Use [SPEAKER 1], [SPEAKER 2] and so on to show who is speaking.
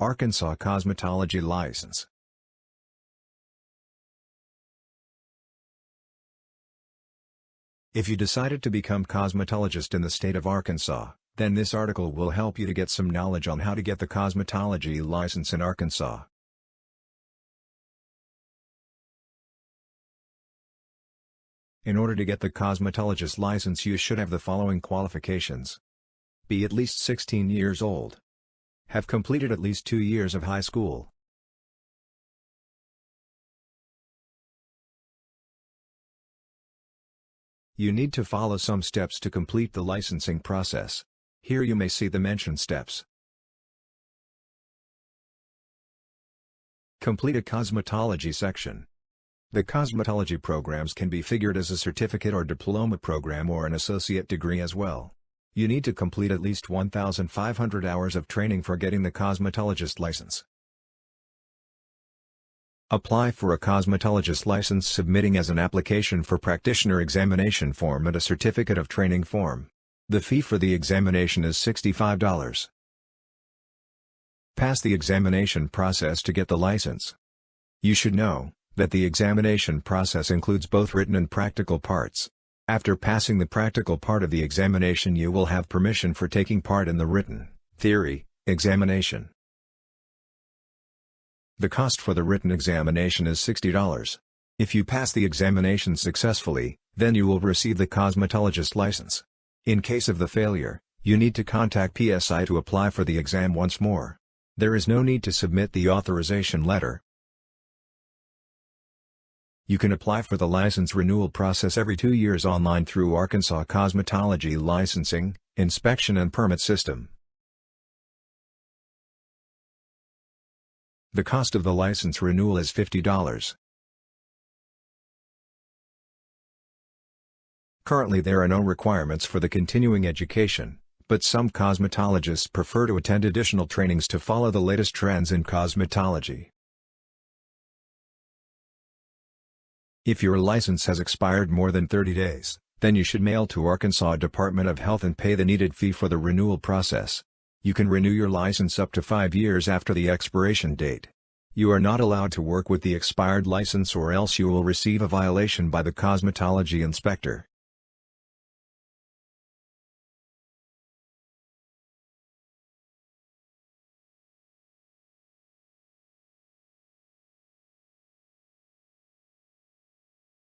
[SPEAKER 1] Arkansas Cosmetology License If you decided to become cosmetologist in the state of Arkansas, then this article will help you to get some knowledge on how to get the cosmetology license in Arkansas. In order to get the cosmetologist license you should have the following qualifications. Be at least 16 years old. Have completed at least two years of high school. You need to follow some steps to complete the licensing process. Here you may see the mentioned steps. Complete a cosmetology section. The cosmetology programs can be figured as a certificate or diploma program or an associate degree as well. You need to complete at least 1,500 hours of training for getting the cosmetologist license. Apply for a cosmetologist license submitting as an application for practitioner examination form and a certificate of training form. The fee for the examination is $65. Pass the examination process to get the license. You should know that the examination process includes both written and practical parts. After passing the practical part of the examination you will have permission for taking part in the written, theory, examination. The cost for the written examination is $60. If you pass the examination successfully, then you will receive the cosmetologist license. In case of the failure, you need to contact PSI to apply for the exam once more. There is no need to submit the authorization letter, you can apply for the license renewal process every two years online through Arkansas Cosmetology Licensing, Inspection and Permit System. The cost of the license renewal is $50. Currently there are no requirements for the continuing education, but some cosmetologists prefer to attend additional trainings to follow the latest trends in cosmetology. If your license has expired more than 30 days, then you should mail to Arkansas Department of Health and pay the needed fee for the renewal process. You can renew your license up to 5 years after the expiration date. You are not allowed to work with the expired license or else you will receive a violation by the cosmetology inspector.